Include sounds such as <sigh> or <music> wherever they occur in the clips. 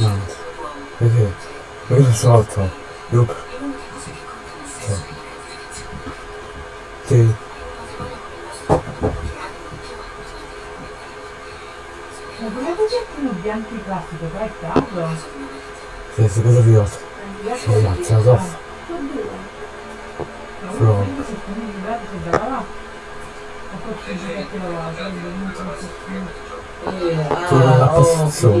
Evet. Evet. Böyle sağ tam. Yok. Tamam. Değil. Sesi kızılıyor. Şey yapacağız of. Frog. Frog. Ah, toda a construção.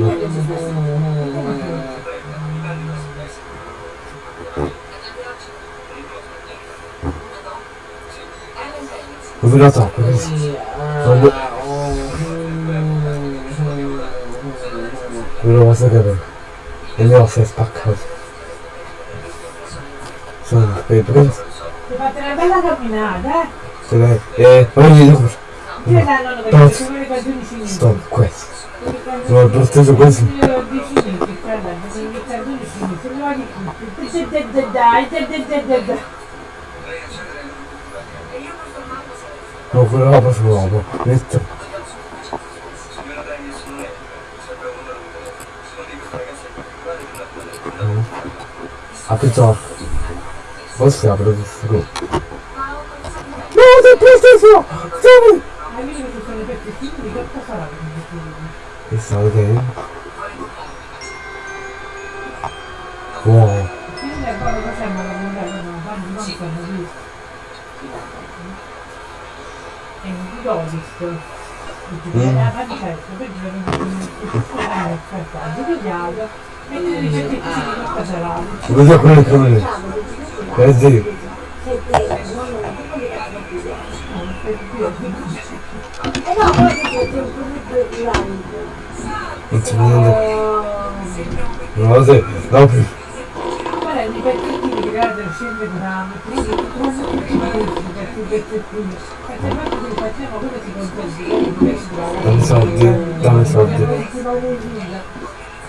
Obrigado, Quando... Obrigado. Obrigado. Obrigado. Obrigado. Obrigado. Obrigado. casa. Só, peraí, peraí. Você vai ter Don't stop quest. No, don't stop the quest. No, quella roba sull'uomo, detto. Apri ciò. Forse apro questo No, No, sei preso! Stavo! It's all game. Uau. Guarda quelle cose. Guarda. Non sono ti c'è un c'è niente. Non lo so. No, più. Dammi soldi, dammi soldi.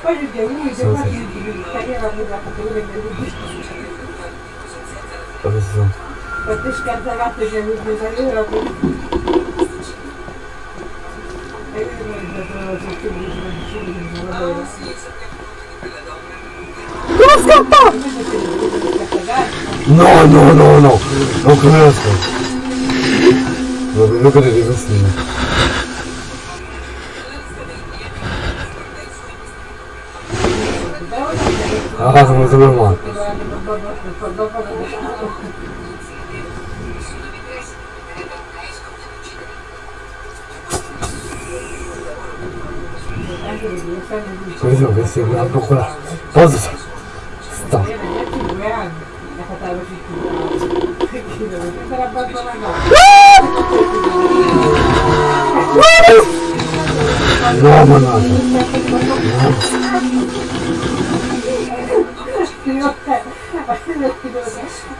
Poi perché lui si fa di tagliare la Краскота! No, no, no, no! No, краска! Look at it, it's me. Ага, мы забываем. Questo che si guarda qua. Cosa sta? No, ma no.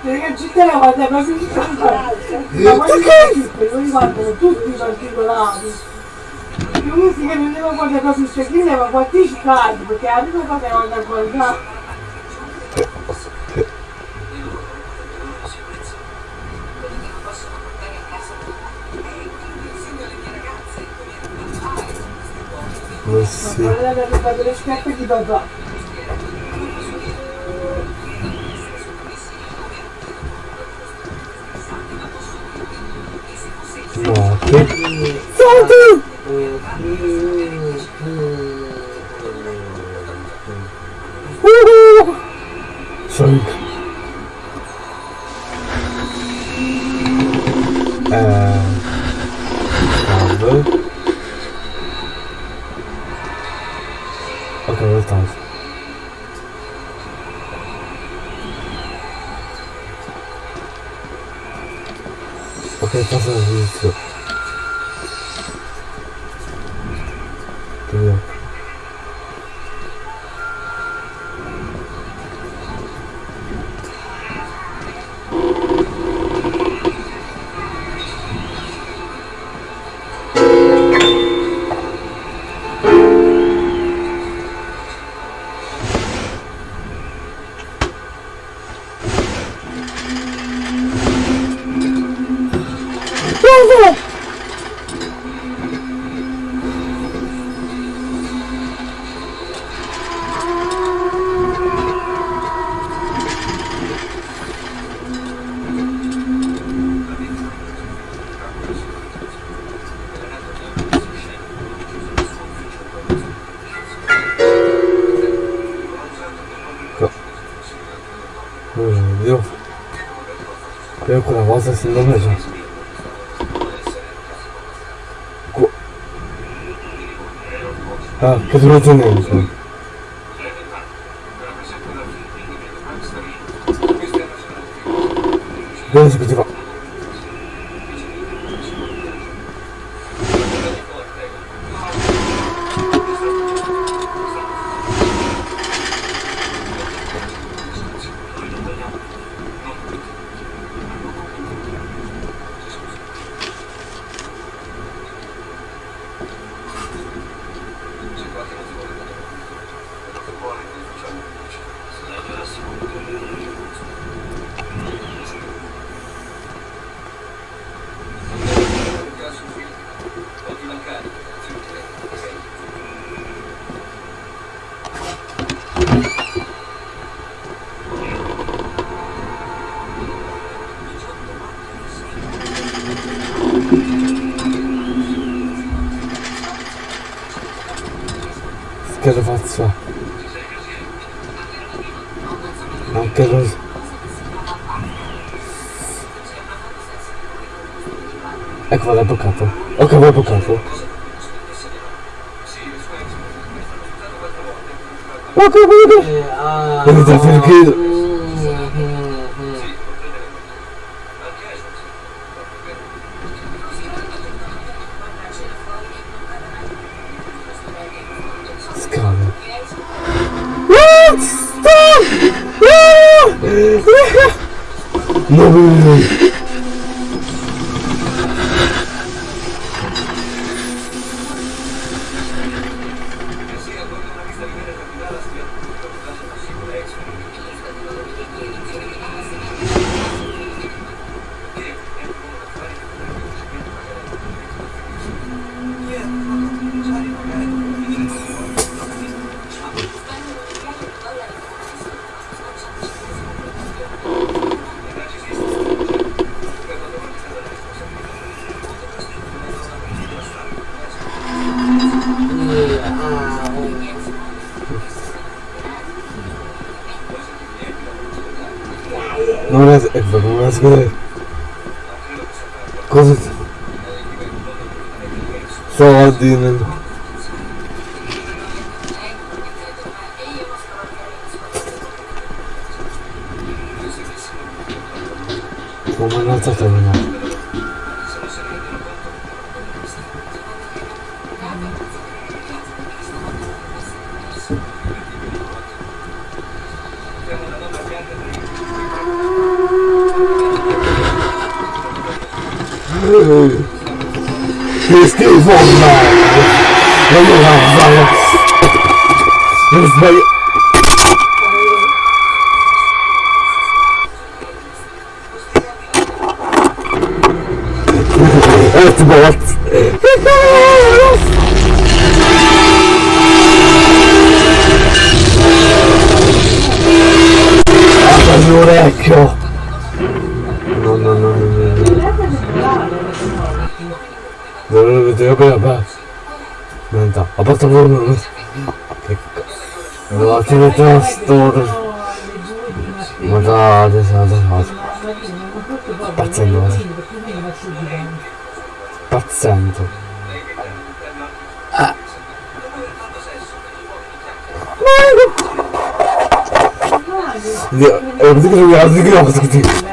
Perché ci la guarda proprio ma poi guardano tutti i particolari lui si che non guardare proprio il secchino ma quanti scadi perché cosa che guarda a guardare Ma sì. guarda la roba delle scarpe di papà No, che... Soldi! you. おすすめの商品아, 부드러워지네 이제. 연습이 제가 lo faccio. Anche così ecco l'hai bloccato. Ok l'hai bloccato. Ok ok Eh, ah, Vedete no. perché- No, no, години. Поминати мене. Ooh. Vamos lá. Vamos lá, vai. Nos vai. Evet, evet. Allora. Non lo vedevo bene, vabbè. Niente, a parte voi non... Che c***o. Non ti metto storia. Ma dai, adesso, adesso. Pazzendo, eh. Pazzendo. Ah. Dio, è così che mi ha così che mi ha così.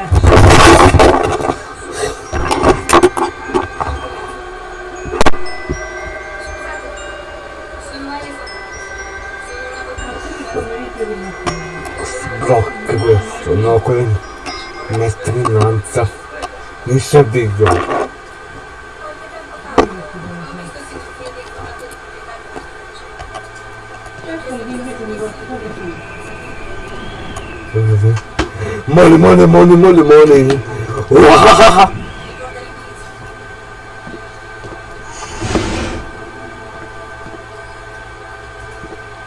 Mi servigo. Money, money, money, money, money. <laughs> Wahahaha.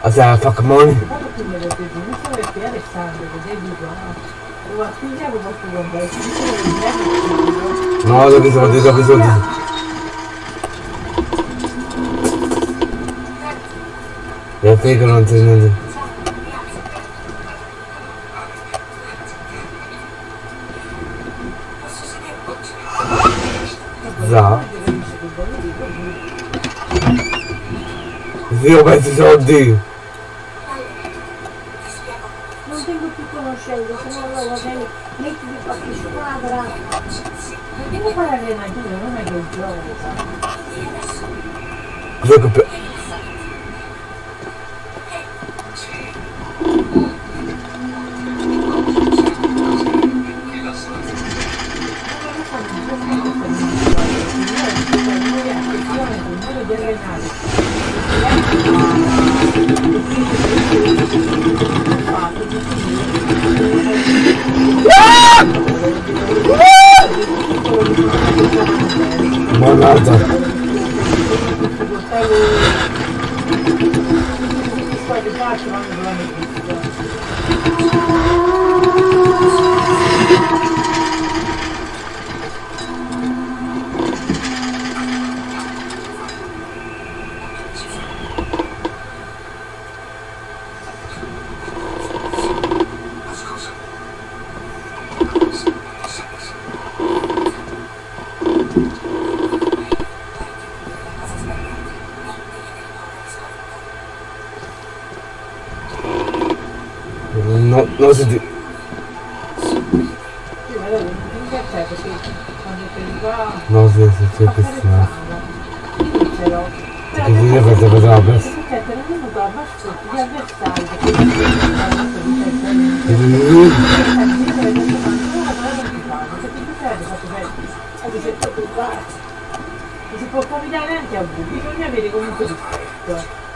I said, fuck money? Nossa, diz, diz, diz, diz, diz. Eu sei que não tem nada. Né? Já. Viu, vai dizer o dia. Si dice. No, sì, sì, sì. Che io faccio vedere la best. Perché non venuto a bascotti gli avversari Non si può capitare anche a voi, bisogna avere comunque rispetto.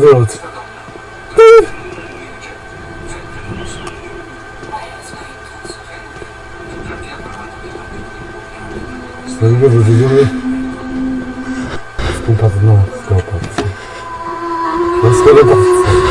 делать. Своего выделили в пункт одного стопа. Он скелетовцы.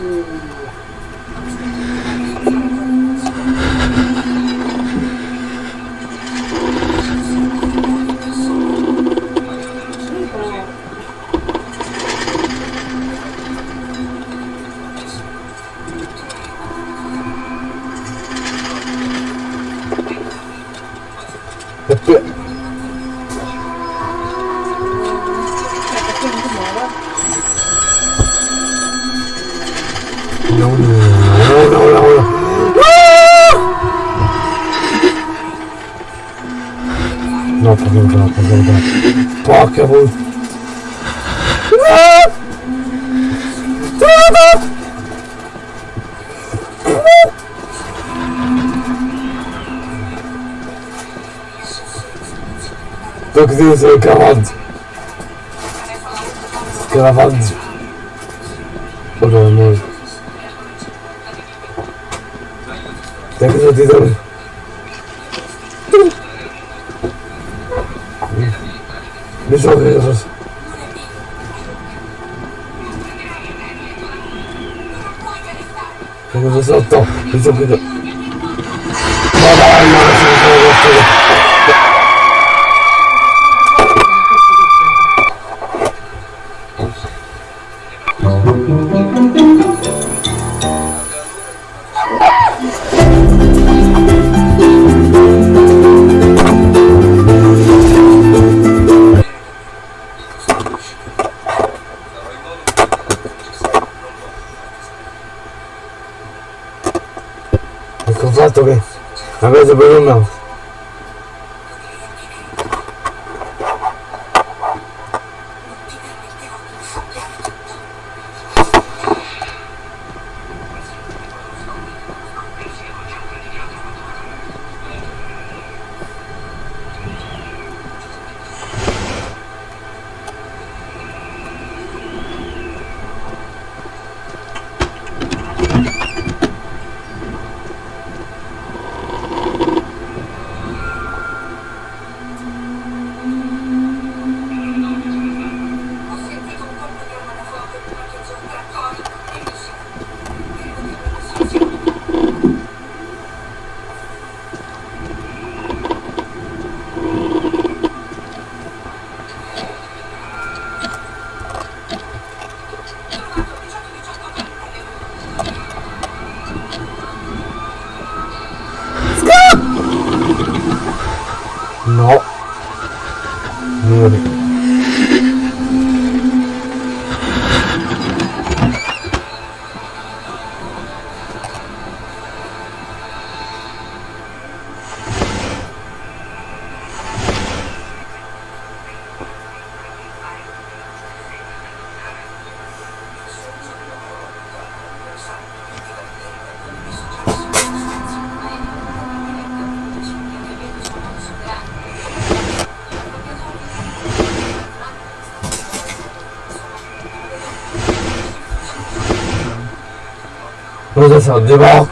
Isso. Scaravante. Scaravante. Oder nicht. Danke für diesen. Nicht so Jesus. Danke fürs Auto. Nicht so bitte. Il fatto che avete per un no. 对吧？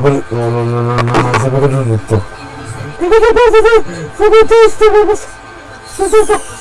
Per... No, no, no, no, no, non sapevo già tutto. Sono triste, sono triste. Sono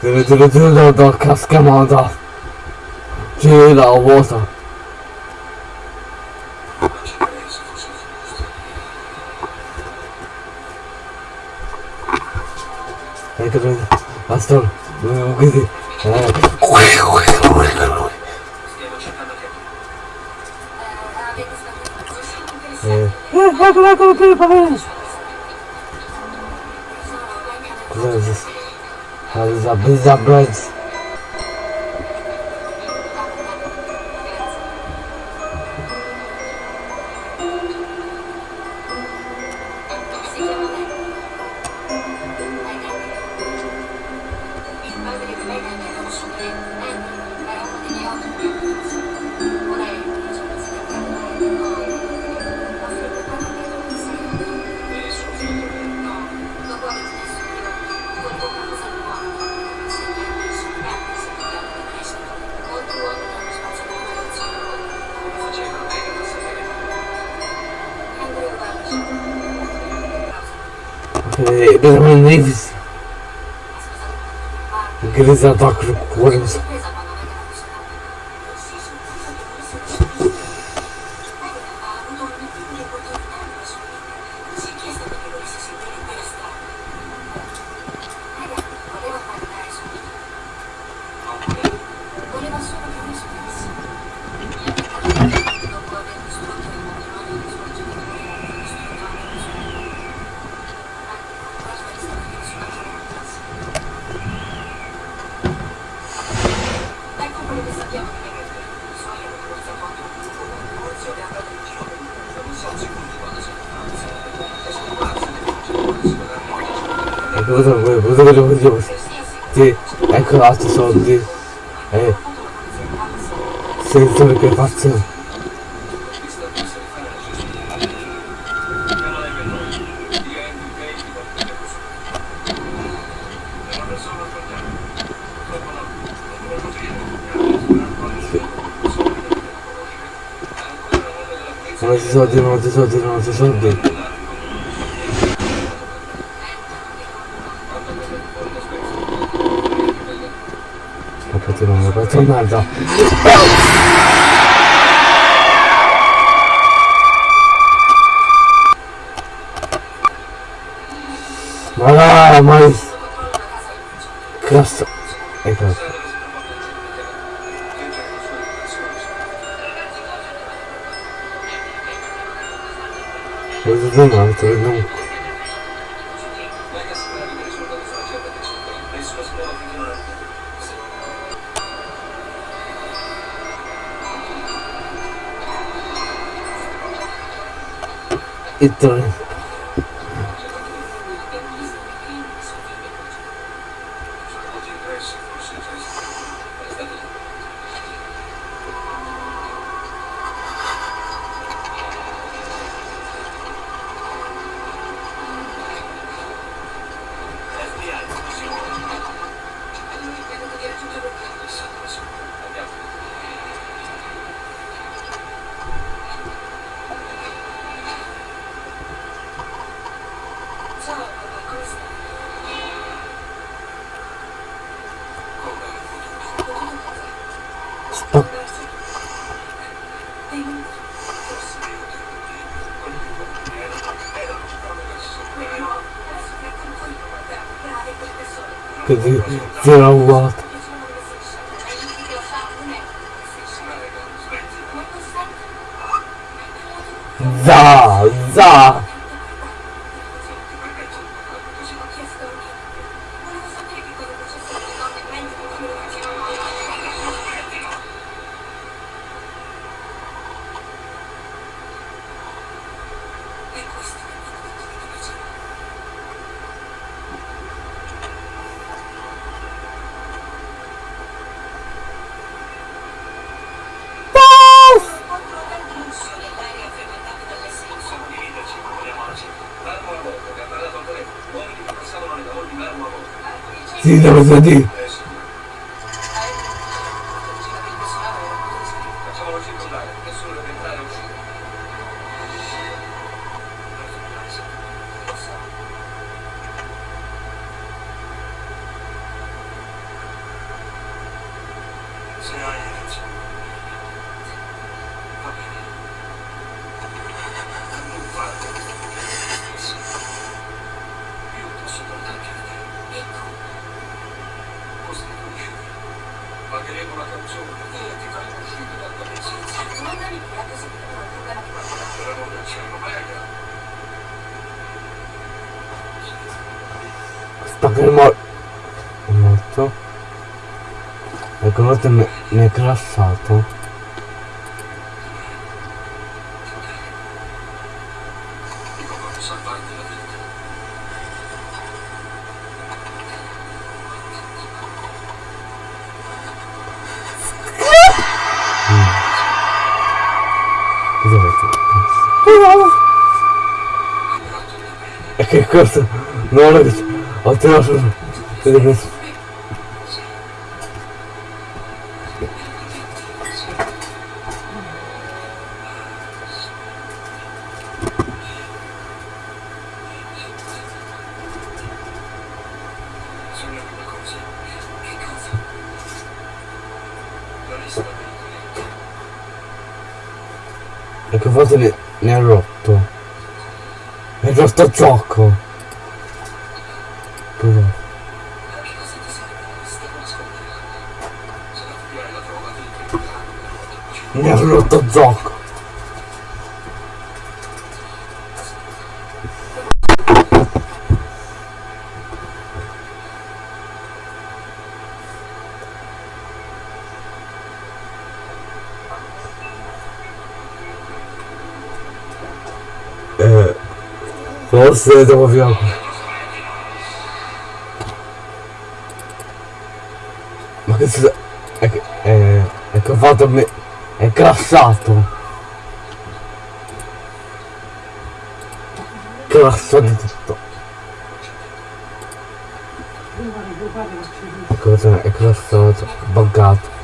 ズルズルズルとカスカマンだ。ジューラお坊さん。Thank you, Pastor. We're is the price Davis, grisa de óculos coelhos. Altri soldi. Eh. Sensore che faccio. Non ci soldi, non ci soldi, non ci soldi. Pokémon Ronaldo. Ah, mas... Graça... É graça. Mas eu não, eu não... Então, 这局居然无 see, there was a deal. Mor... è morto. Ecco, morto mi mi è avete? E che cosa? Non ho visto. Questo. E che forse ne, ne ha rotto. È rotto gioco. Rotto gioco. Eh, forse devo via. Ma che sta... È che... È, è fatto me... È crassato. Crassato di tutto. Cosa? È crassato. Buggato.